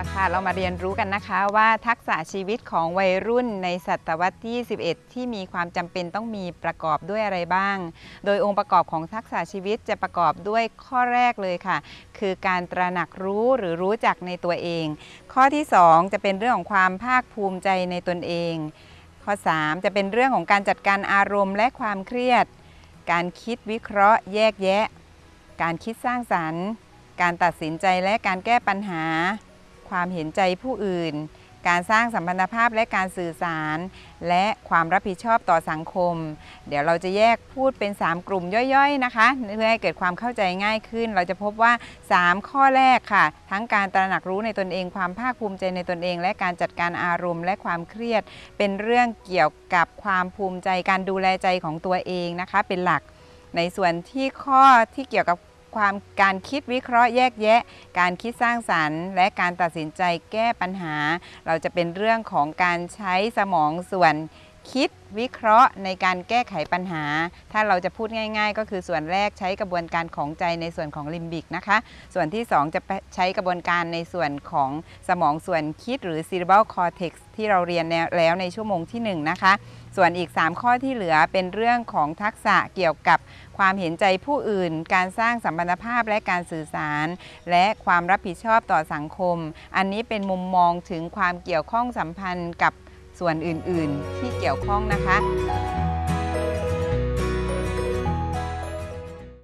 ละค่ะ เรามาเรียนรู้กันนะคะว่าทักษะชีวิตของวัยรุ่นในศตวรรษที่21ที่มีความจำเป็นต้องมีประกอบด้วยอะไรบ้าง โดยองค์ประกอบของทักษะชีวิตจะประกอบด้วยข้อแรกเลยค่ะ คือการตระหนักรู้หรือรู้จักในตัวเอง ข้อที่ 2 จะเป็นเรื่องของความภาคภูมิใจในตนเอง ข้อ 3 จะเป็นเรื่องของการจัดการอารมณ์และความเครียด การคิดวิเคราะห์แยกแยะ การคิดสร้างสรรค์การตัดสินใจและการแก้ปัญหา ความเห็นใจผู้อื่น การสร้างสัมพันธภาพและการสื่อสาร และความรับผิดชอบต่อสังคม เดี๋ยวเราจะแยกพูดเป็น 3 กลุ่มย่อยๆนะคะเพื่อให้เกิดความเข้าใจง่ายขึ้น เราจะพบว่า 3 ข้อแรกค่ะ ทั้งการตระหนักรู้ในตนเอง ความภาคภูมิใจในตนเอง และการจัดการอารมณ์ และความเครียด เป็นเรื่องเกี่ยวกับความภูมิใจการดูแลใจของตัวเองนะคะ เป็นหลักในส่วนที่ข้อที่เกี่ยวกับ ความการคิดวิเคราะห์แยกแยะ การคิดสร้างสรรค์ และการตัดสินใจแก้ปัญหา เราจะเป็นเรื่องของการใช้สมองส่วน คิดวิเคราะห์ในการแก้ไขปัญหา ถ้าเราจะพูดง่าย ๆ ก็คือส่วนแรกใช้กระบวนการของใจในส่วนของลิมบิกนะคะ ส่วนที่ 2 จะใช้กระบวนการในส่วนของสมองส่วนคิดหรือ cerebral cortex ที่เราเรียนแล้วในชั่วโมงที่ 1 นะคะ ส่วนอีก 3 ข้อที่เหลือเป็นเรื่องของทักษะเกี่ยวกับความเห็นใจผู้อื่น การสร้างสัมพันธภาพและการสื่อสาร และความรับผิดชอบต่อสังคม อันนี้เป็นมุมมองถึงความเกี่ยวข้องสัมพันธ์กับ ส่วนอื่นๆที่เกี่ยวข้องนะคะ